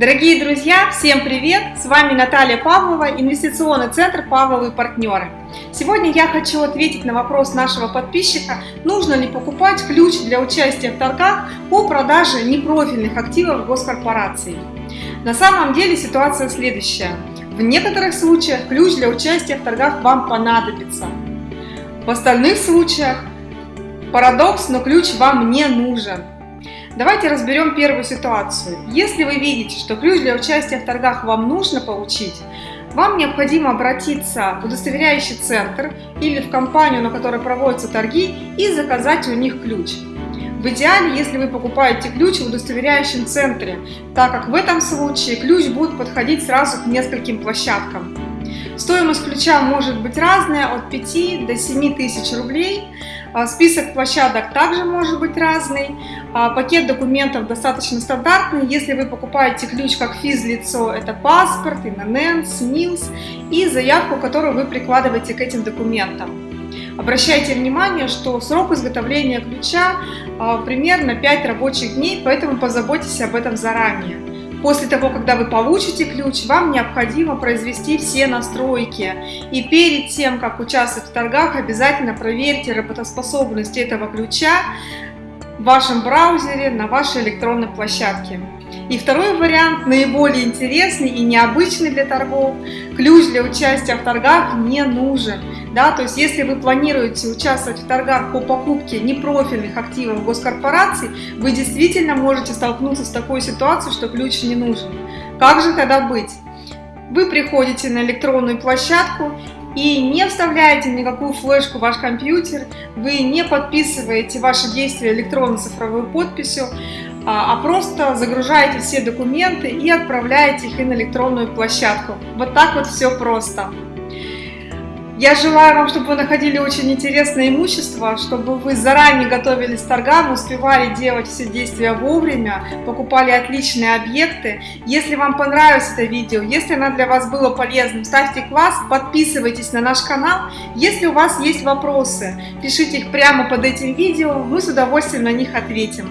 Дорогие друзья, всем привет! С вами Наталья Павлова, инвестиционный центр «Павловы партнеры». Сегодня я хочу ответить на вопрос нашего подписчика, нужно ли покупать ключ для участия в торгах по продаже непрофильных активов госкорпораций. На самом деле ситуация следующая. В некоторых случаях ключ для участия в торгах вам понадобится. В остальных случаях парадокс, но ключ вам не нужен. Давайте разберем первую ситуацию. Если вы видите, что ключ для участия в торгах вам нужно получить, вам необходимо обратиться в удостоверяющий центр или в компанию, на которой проводятся торги, и заказать у них ключ. В идеале, если вы покупаете ключ в удостоверяющем центре, так как в этом случае ключ будет подходить сразу к нескольким площадкам. Стоимость ключа может быть разная, от 5 до 7 тысяч рублей. А, список площадок также может быть разный. А, пакет документов достаточно стандартный. Если вы покупаете ключ как физлицо, это паспорт, ИНН, СНИЛС и заявку, которую вы прикладываете к этим документам. Обращайте внимание, что срок изготовления ключа а, примерно 5 рабочих дней, поэтому позаботьтесь об этом заранее. После того, когда вы получите ключ, вам необходимо произвести все настройки. И перед тем, как участвовать в торгах, обязательно проверьте работоспособность этого ключа в вашем браузере на вашей электронной площадке. И второй вариант, наиболее интересный и необычный для торгов, ключ для участия в торгах не нужен. Да, то есть если вы планируете участвовать в торгах по покупке непрофильных активов госкорпораций, вы действительно можете столкнуться с такой ситуацией, что ключ не нужен. Как же тогда быть? Вы приходите на электронную площадку и не вставляете никакую флешку в ваш компьютер, вы не подписываете ваши действия электронно-цифровой подписью, а, а просто загружаете все документы и отправляете их на электронную площадку. Вот так вот все просто. Я желаю вам, чтобы вы находили очень интересное имущество, чтобы вы заранее готовились к торгам, успевали делать все действия вовремя, покупали отличные объекты. Если вам понравилось это видео, если оно для вас было полезным, ставьте класс, подписывайтесь на наш канал. Если у вас есть вопросы, пишите их прямо под этим видео, мы с удовольствием на них ответим.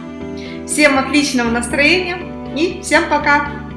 Всем отличного настроения и всем пока!